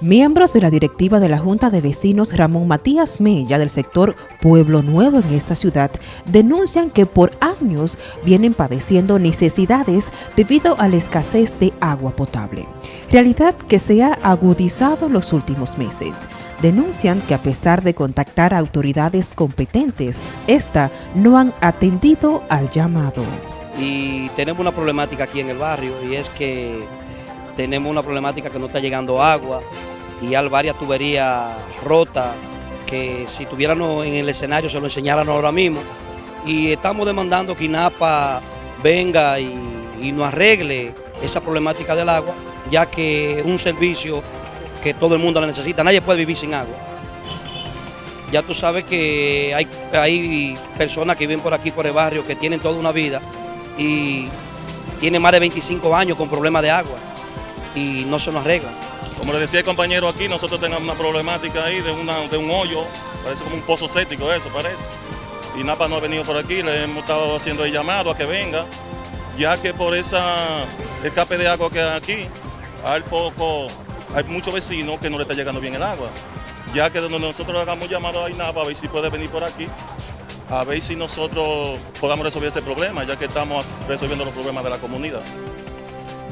Miembros de la directiva de la Junta de Vecinos Ramón Matías Mella del sector Pueblo Nuevo en esta ciudad denuncian que por años vienen padeciendo necesidades debido a la escasez de agua potable, realidad que se ha agudizado los últimos meses. Denuncian que a pesar de contactar a autoridades competentes, esta no han atendido al llamado. Y tenemos una problemática aquí en el barrio y es que tenemos una problemática que no está llegando agua y hay varias tuberías rotas que si tuviéramos en el escenario se lo enseñaran ahora mismo. Y estamos demandando que INAPA venga y, y nos arregle esa problemática del agua, ya que es un servicio que todo el mundo la necesita. Nadie puede vivir sin agua. Ya tú sabes que hay, hay personas que viven por aquí, por el barrio, que tienen toda una vida y tienen más de 25 años con problemas de agua y no se nos arregla. Como le decía el compañero aquí, nosotros tenemos una problemática ahí de, una, de un hoyo, parece como un pozo séptico eso, parece. Y Napa no ha venido por aquí, le hemos estado haciendo el llamado a que venga, ya que por esa escape de agua que hay aquí, hay poco, hay muchos vecinos que no le está llegando bien el agua. Ya que donde nosotros hagamos llamado a INAPA a ver si puede venir por aquí, a ver si nosotros podamos resolver ese problema, ya que estamos resolviendo los problemas de la comunidad.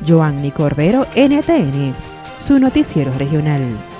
Joanny Cordero, NTN, su noticiero regional.